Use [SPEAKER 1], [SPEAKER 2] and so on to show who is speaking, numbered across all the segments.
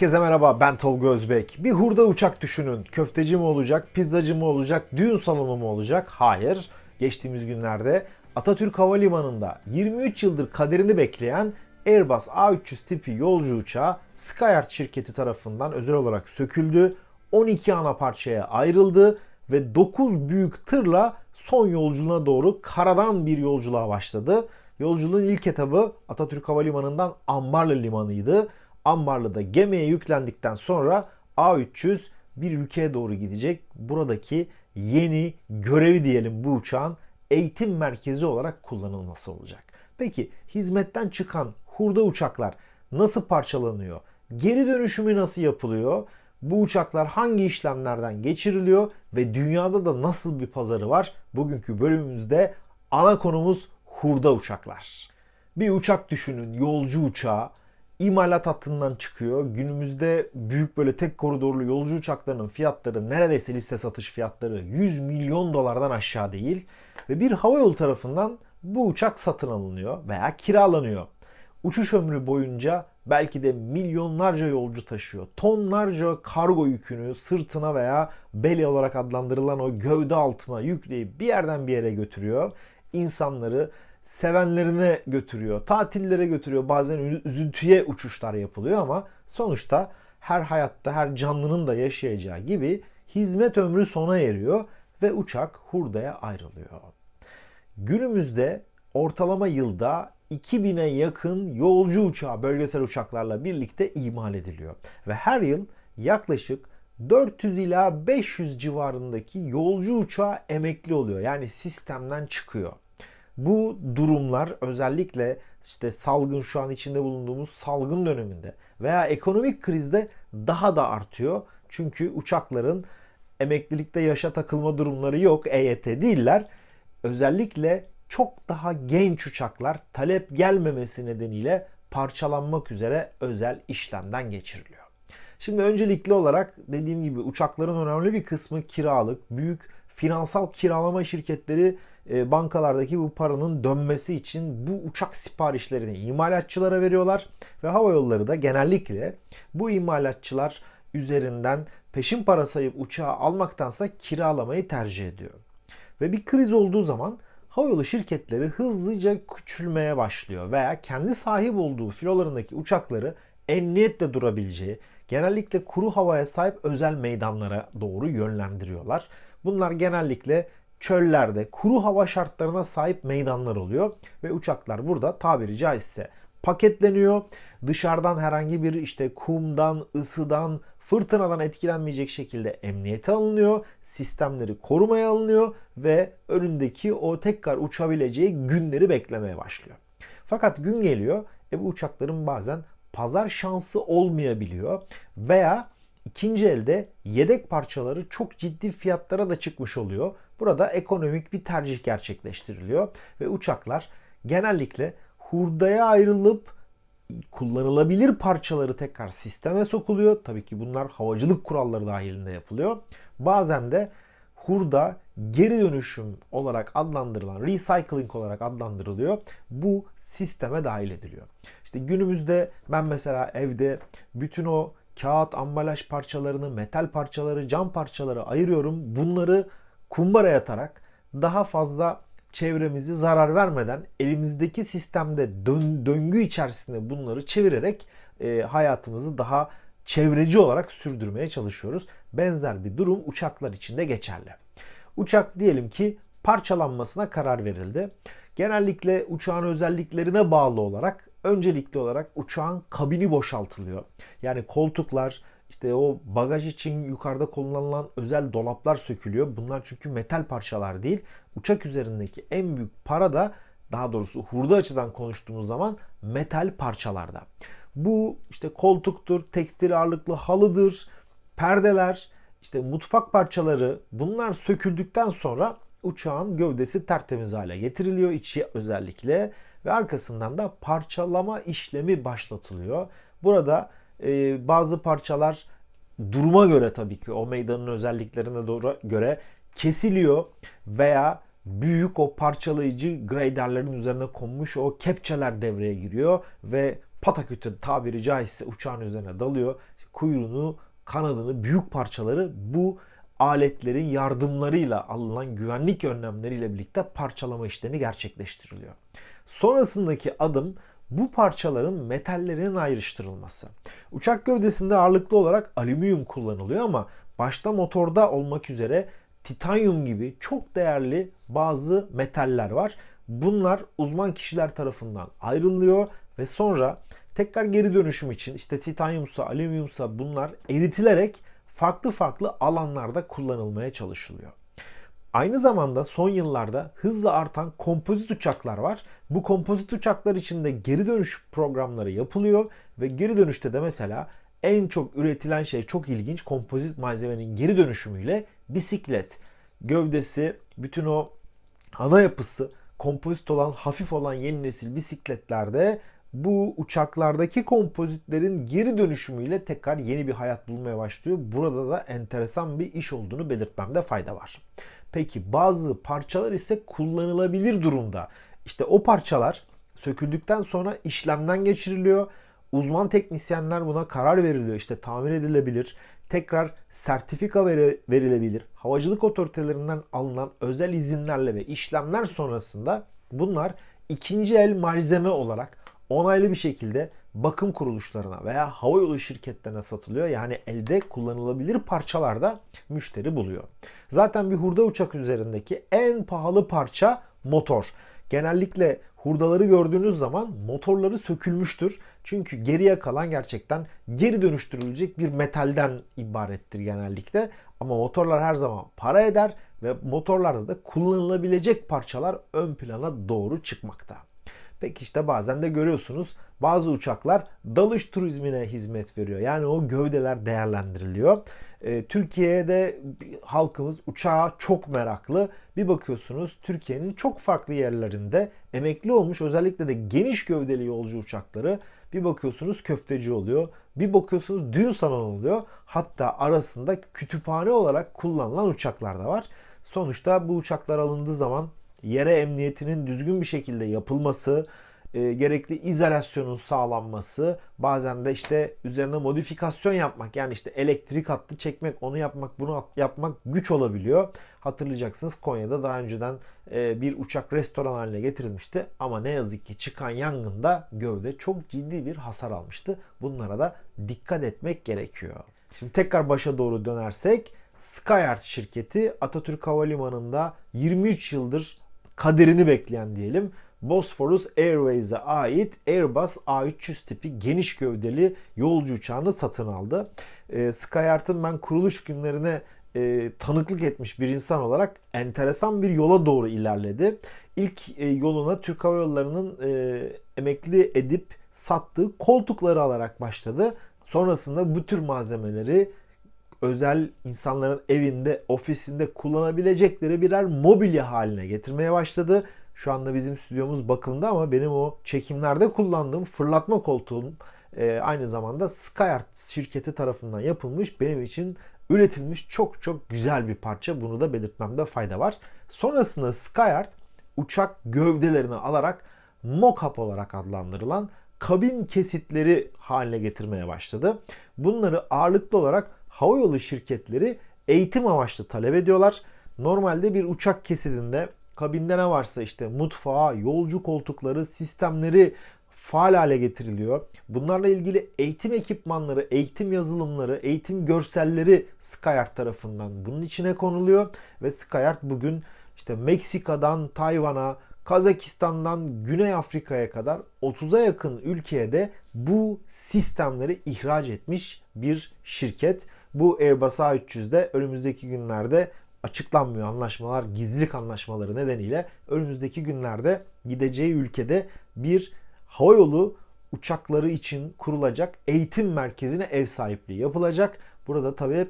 [SPEAKER 1] Herkese merhaba ben Tolga Özbek. Bir hurda uçak düşünün. Köfteci mi olacak, pizzacı mı olacak, düğün salonu mu olacak? Hayır. Geçtiğimiz günlerde Atatürk Havalimanı'nda 23 yıldır kaderini bekleyen Airbus A300 tipi yolcu uçağı Skyart şirketi tarafından özel olarak söküldü. 12 ana parçaya ayrıldı ve 9 büyük tırla son yolculuğuna doğru karadan bir yolculuğa başladı. Yolculuğun ilk etabı Atatürk Havalimanı'ndan Ambarlı Limanı'ydı. Ambarlı'da gemiye yüklendikten sonra A300 bir ülkeye doğru gidecek. Buradaki yeni görevi diyelim bu uçağın eğitim merkezi olarak kullanılması olacak. Peki hizmetten çıkan hurda uçaklar nasıl parçalanıyor? Geri dönüşümü nasıl yapılıyor? Bu uçaklar hangi işlemlerden geçiriliyor ve dünyada da nasıl bir pazarı var? Bugünkü bölümümüzde ana konumuz hurda uçaklar. Bir uçak düşünün, yolcu uçağı imalat hattından çıkıyor. Günümüzde büyük böyle tek koridorlu yolcu uçaklarının fiyatları neredeyse liste satış fiyatları 100 milyon dolardan aşağı değil. Ve bir havayolu tarafından bu uçak satın alınıyor veya kiralanıyor. Uçuş ömrü boyunca belki de milyonlarca yolcu taşıyor. Tonlarca kargo yükünü sırtına veya belly olarak adlandırılan o gövde altına yükleyip bir yerden bir yere götürüyor. İnsanları sevenlerine götürüyor, tatillere götürüyor. Bazen üzüntüye uçuşlar yapılıyor ama sonuçta her hayatta her canlının da yaşayacağı gibi hizmet ömrü sona eriyor ve uçak hurdaya ayrılıyor. Günümüzde ortalama yılda 2000'e yakın yolcu uçağı bölgesel uçaklarla birlikte imal ediliyor. Ve her yıl yaklaşık 400 ila 500 civarındaki yolcu uçağı emekli oluyor. Yani sistemden çıkıyor. Bu durumlar özellikle işte salgın şu an içinde bulunduğumuz salgın döneminde veya ekonomik krizde daha da artıyor. Çünkü uçakların emeklilikte yaşa takılma durumları yok. EYT değiller. Özellikle çok daha genç uçaklar talep gelmemesi nedeniyle parçalanmak üzere özel işlemden geçiriliyor. Şimdi öncelikli olarak dediğim gibi uçakların önemli bir kısmı kiralık, büyük finansal kiralama şirketleri e, bankalardaki bu paranın dönmesi için bu uçak siparişlerini imalatçılara veriyorlar ve hava yolları da genellikle bu imalatçılar üzerinden peşin para sayıp uçağı almaktansa kiralamayı tercih ediyor. Ve bir kriz olduğu zaman havayolu şirketleri hızlıca küçülmeye başlıyor veya kendi sahip olduğu filolarındaki uçakları emniyetle durabileceği, genellikle kuru havaya sahip özel meydanlara doğru yönlendiriyorlar. Bunlar genellikle çöllerde kuru hava şartlarına sahip meydanlar oluyor ve uçaklar burada tabiri caizse paketleniyor. Dışarıdan herhangi bir işte kumdan, ısıdan, fırtınadan etkilenmeyecek şekilde emniyete alınıyor. Sistemleri korumaya alınıyor ve önündeki o tekrar uçabileceği günleri beklemeye başlıyor. Fakat gün geliyor e bu uçakların bazen pazar şansı olmayabiliyor veya ikinci elde yedek parçaları çok ciddi fiyatlara da çıkmış oluyor. Burada ekonomik bir tercih gerçekleştiriliyor ve uçaklar genellikle hurdaya ayrılıp kullanılabilir parçaları tekrar sisteme sokuluyor. Tabii ki bunlar havacılık kuralları dahilinde yapılıyor. Bazen de hurda geri dönüşüm olarak adlandırılan, recycling olarak adlandırılıyor. Bu sisteme dahil ediliyor. İşte günümüzde ben mesela evde bütün o kağıt, ambalaj parçalarını, metal parçaları, cam parçaları ayırıyorum. Bunları kumbara yatarak daha fazla çevremizi zarar vermeden elimizdeki sistemde dön, döngü içerisinde bunları çevirerek e, hayatımızı daha çevreci olarak sürdürmeye çalışıyoruz. Benzer bir durum uçaklar için de geçerli. Uçak diyelim ki parçalanmasına karar verildi. Genellikle uçağın özelliklerine bağlı olarak öncelikli olarak uçağın kabini boşaltılıyor. Yani koltuklar, işte o bagaj için yukarıda kullanılan özel dolaplar sökülüyor. Bunlar çünkü metal parçalar değil. Uçak üzerindeki en büyük para da daha doğrusu hurda açıdan konuştuğumuz zaman metal parçalarda. Bu işte koltuktur, tekstil ağırlıklı halıdır, perdeler, işte mutfak parçaları bunlar söküldükten sonra uçağın gövdesi tertemiz hale getiriliyor içi özellikle ve arkasından da parçalama işlemi başlatılıyor. Burada e, bazı parçalar duruma göre tabii ki o meydanın özelliklerine doğru göre kesiliyor veya büyük o parçalayıcı graderlerin üzerine konmuş o kepçeler devreye giriyor ve patakütü tabiri caizse uçağın üzerine dalıyor. kuyruğunu, kanadını, büyük parçaları bu aletlerin yardımlarıyla alınan güvenlik önlemleriyle birlikte parçalama işlemi gerçekleştiriliyor. Sonrasındaki adım bu parçaların metallerinin ayrıştırılması. Uçak gövdesinde ağırlıklı olarak alüminyum kullanılıyor ama başta motorda olmak üzere titanyum gibi çok değerli bazı metaller var. Bunlar uzman kişiler tarafından ayrılıyor ve sonra tekrar geri dönüşüm için işte titanyumsa, alüminyumsa bunlar eritilerek farklı farklı alanlarda kullanılmaya çalışılıyor. Aynı zamanda son yıllarda hızla artan kompozit uçaklar var. Bu kompozit uçaklar için de geri dönüş programları yapılıyor ve geri dönüşte de mesela en çok üretilen şey çok ilginç kompozit malzemenin geri dönüşümüyle bisiklet. Gövdesi, bütün o ana yapısı kompozit olan, hafif olan yeni nesil bisikletlerde bu uçaklardaki kompozitlerin geri dönüşümüyle tekrar yeni bir hayat bulmaya başlıyor. Burada da enteresan bir iş olduğunu belirtmemde fayda var. Peki bazı parçalar ise kullanılabilir durumda. İşte o parçalar söküldükten sonra işlemden geçiriliyor. Uzman teknisyenler buna karar veriliyor. İşte tamir edilebilir, tekrar sertifika verilebilir. Havacılık otoritelerinden alınan özel izinlerle ve işlemler sonrasında bunlar ikinci el malzeme olarak onaylı bir şekilde bakım kuruluşlarına veya havayolu şirketlerine satılıyor. Yani elde kullanılabilir parçalarda müşteri buluyor. Zaten bir hurda uçak üzerindeki en pahalı parça motor. Genellikle hurdaları gördüğünüz zaman motorları sökülmüştür. Çünkü geriye kalan gerçekten geri dönüştürülecek bir metalden ibarettir genellikle. Ama motorlar her zaman para eder ve motorlarda da kullanılabilecek parçalar ön plana doğru çıkmakta. Peki işte bazen de görüyorsunuz bazı uçaklar dalış turizmine hizmet veriyor. Yani o gövdeler değerlendiriliyor. E, Türkiye'de halkımız uçağa çok meraklı. Bir bakıyorsunuz Türkiye'nin çok farklı yerlerinde emekli olmuş özellikle de geniş gövdeli yolcu uçakları bir bakıyorsunuz köfteci oluyor. Bir bakıyorsunuz düğün salonu oluyor. Hatta arasında kütüphane olarak kullanılan uçaklar da var. Sonuçta bu uçaklar alındığı zaman yere emniyetinin düzgün bir şekilde yapılması, e, gerekli izolasyonun sağlanması, bazen de işte üzerine modifikasyon yapmak yani işte elektrik hattı çekmek, onu yapmak, bunu yapmak güç olabiliyor. Hatırlayacaksınız Konya'da daha önceden e, bir uçak restoran haline getirilmişti ama ne yazık ki çıkan yangında gövde çok ciddi bir hasar almıştı. Bunlara da dikkat etmek gerekiyor. Şimdi tekrar başa doğru dönersek Skyart şirketi Atatürk Havalimanı'nda 23 yıldır kaderini bekleyen diyelim Bosphorus Airways'e ait Airbus A300 tipi geniş gövdeli yolcu uçağını satın aldı. E, Skyart'ın ben kuruluş günlerine e, tanıklık etmiş bir insan olarak enteresan bir yola doğru ilerledi. İlk e, yoluna Türk Hava Yolları'nın e, emekli edip sattığı koltukları alarak başladı. Sonrasında bu tür malzemeleri özel insanların evinde, ofisinde kullanabilecekleri birer mobilya haline getirmeye başladı. Şu anda bizim stüdyomuz bakımda ama benim o çekimlerde kullandığım fırlatma koltuğum e, aynı zamanda Skyart şirketi tarafından yapılmış benim için üretilmiş çok çok güzel bir parça. Bunu da belirtmemde fayda var. Sonrasında Skyart uçak gövdelerini alarak mock-up olarak adlandırılan kabin kesitleri haline getirmeye başladı. Bunları ağırlıklı olarak havayolu şirketleri eğitim amaçlı talep ediyorlar. Normalde bir uçak kesidinde kabinde ne varsa işte mutfağı, yolcu koltukları, sistemleri faal hale getiriliyor. Bunlarla ilgili eğitim ekipmanları, eğitim yazılımları, eğitim görselleri Skyart tarafından bunun içine konuluyor ve Skyart bugün işte Meksika'dan Tayvan'a, Kazakistan'dan Güney Afrika'ya kadar 30'a yakın ülkeye de bu sistemleri ihraç etmiş bir şirket. Bu Airbus A300'de önümüzdeki günlerde açıklanmıyor anlaşmalar, gizlilik anlaşmaları nedeniyle önümüzdeki günlerde gideceği ülkede bir havayolu uçakları için kurulacak eğitim merkezine ev sahipliği yapılacak. Burada tabii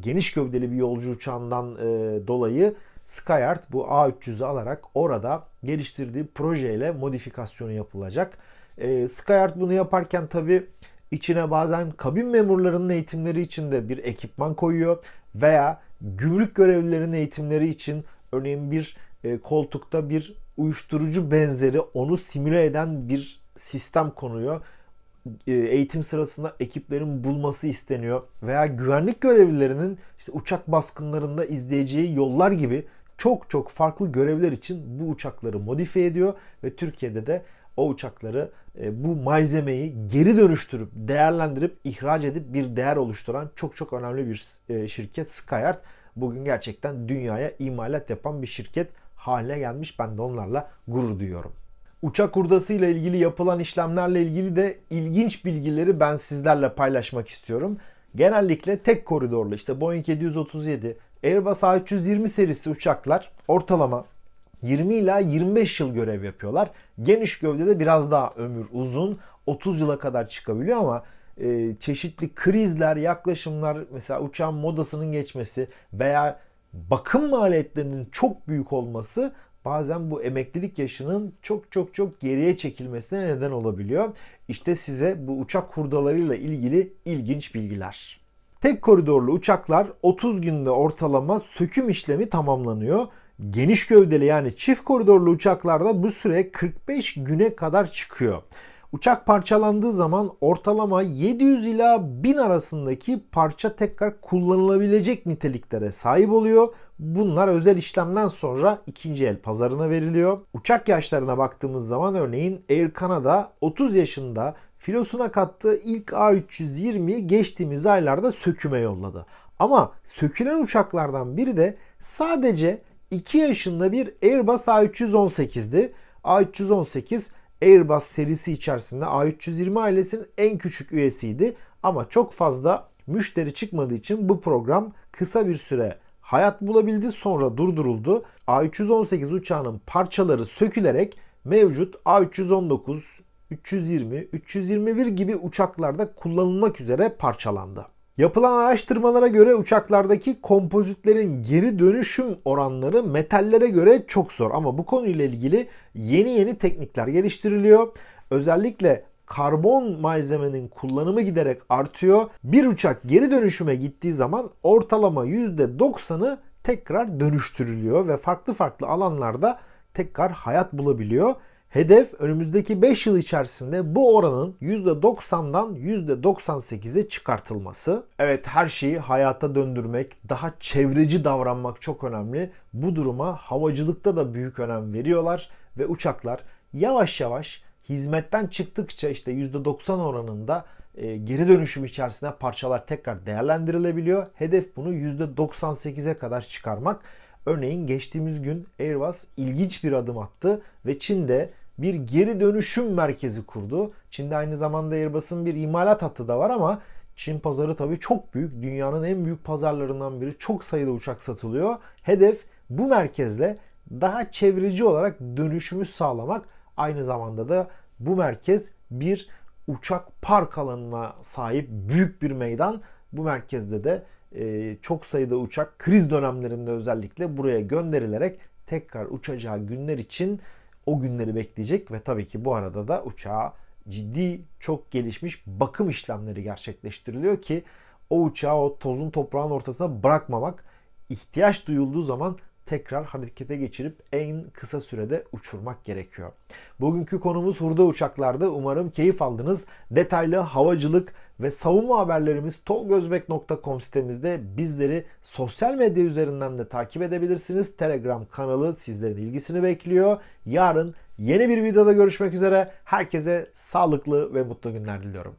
[SPEAKER 1] geniş gövdeli bir yolcu uçağından e, dolayı Skyart bu A300'ü alarak orada geliştirdiği projeyle modifikasyonu yapılacak. E, Skyart bunu yaparken tabii içine bazen kabin memurlarının eğitimleri için de bir ekipman koyuyor veya gümrük görevlilerinin eğitimleri için örneğin bir e, koltukta bir uyuşturucu benzeri onu simüle eden bir sistem konuyor. e, eğitim sırasında ekiplerin bulması isteniyor veya güvenlik görevlilerinin işte uçak baskınlarında izleyeceği yollar gibi çok çok farklı görevler için bu uçakları modifiye ediyor ve Türkiye'de de o uçakları e, bu malzemeyi geri dönüştürüp değerlendirip ihraç edip bir değer oluşturan çok çok önemli bir e, şirket Skyart. Bugün gerçekten dünyaya imalat yapan bir şirket haline gelmiş. Ben de onlarla gurur duyuyorum. Uçak hurdası ile ilgili yapılan işlemlerle ilgili de ilginç bilgileri ben sizlerle paylaşmak istiyorum. Genellikle tek koridorlu işte Boeing 737, Airbus A320 serisi uçaklar ortalama 20 ila 25 yıl görev yapıyorlar. Geniş gövdede biraz daha ömür uzun. 30 yıla kadar çıkabiliyor ama e, çeşitli krizler, yaklaşımlar mesela uçağın modasının geçmesi veya bakım maliyetlerinin çok büyük olması bazen bu emeklilik yaşının çok çok çok geriye çekilmesine neden olabiliyor. İşte size bu uçak hurdalarıyla ilgili ilginç bilgiler. Tek koridorlu uçaklar 30 günde ortalama söküm işlemi tamamlanıyor. Geniş gövdeli yani çift koridorlu uçaklarda bu süre 45 güne kadar çıkıyor. Uçak parçalandığı zaman ortalama 700 ila 1000 arasındaki parça tekrar kullanılabilecek niteliklere sahip oluyor. Bunlar özel işlemden sonra ikinci el pazarına veriliyor. Uçak yaşlarına baktığımız zaman örneğin Air Canada 30 yaşında filosuna kattığı ilk A320'yi geçtiğimiz aylarda söküme yolladı. Ama sökülen uçaklardan biri de sadece 2 yaşında bir Airbus A318'di. A318 Airbus serisi içerisinde A320 ailesinin en küçük üyesiydi. Ama çok fazla müşteri çıkmadığı için bu program kısa bir süre hayat bulabildi sonra durduruldu. A318 uçağının parçaları sökülerek mevcut A319, 320, 321 gibi uçaklarda kullanılmak üzere parçalandı. Yapılan araştırmalara göre uçaklardaki kompozitlerin geri dönüşüm oranları metallere göre çok zor. Ama bu konuyla ilgili yeni yeni teknikler geliştiriliyor. Özellikle karbon malzemenin kullanımı giderek artıyor. Bir uçak geri dönüşüme gittiği zaman ortalama %90'ı tekrar dönüştürülüyor ve farklı farklı alanlarda tekrar hayat bulabiliyor. Hedef önümüzdeki 5 yıl içerisinde bu oranın %90'dan %98'e çıkartılması. Evet her şeyi hayata döndürmek, daha çevreci davranmak çok önemli. Bu duruma havacılıkta da büyük önem veriyorlar ve uçaklar yavaş yavaş hizmetten çıktıkça işte %90 oranında e, geri dönüşüm içerisinde parçalar tekrar değerlendirilebiliyor. Hedef bunu %98'e kadar çıkarmak. Örneğin geçtiğimiz gün Airbus ilginç bir adım attı ve Çin'de bir geri dönüşüm merkezi kurdu. Çin'de aynı zamanda Airbus'un bir imalat hattı da var ama Çin pazarı tabii çok büyük. Dünyanın en büyük pazarlarından biri. Çok sayıda uçak satılıyor. Hedef bu merkezle daha çevreci olarak dönüşümü sağlamak. Aynı zamanda da bu merkez bir uçak park alanına sahip büyük bir meydan. Bu merkezde de e, çok sayıda uçak kriz dönemlerinde özellikle buraya gönderilerek tekrar uçacağı günler için o günleri bekleyecek ve tabii ki bu arada da uçağa ciddi çok gelişmiş bakım işlemleri gerçekleştiriliyor ki o uçağı o tozun toprağın ortasına bırakmamak ihtiyaç duyulduğu zaman tekrar harekete geçirip en kısa sürede uçurmak gerekiyor. Bugünkü konumuz hurda uçaklarda. Umarım keyif aldınız. Detaylı havacılık ve savunma haberlerimiz tolgozbek.com sitemizde bizleri sosyal medya üzerinden de takip edebilirsiniz. Telegram kanalı sizlerin ilgisini bekliyor. Yarın yeni bir videoda görüşmek üzere. Herkese sağlıklı ve mutlu günler diliyorum.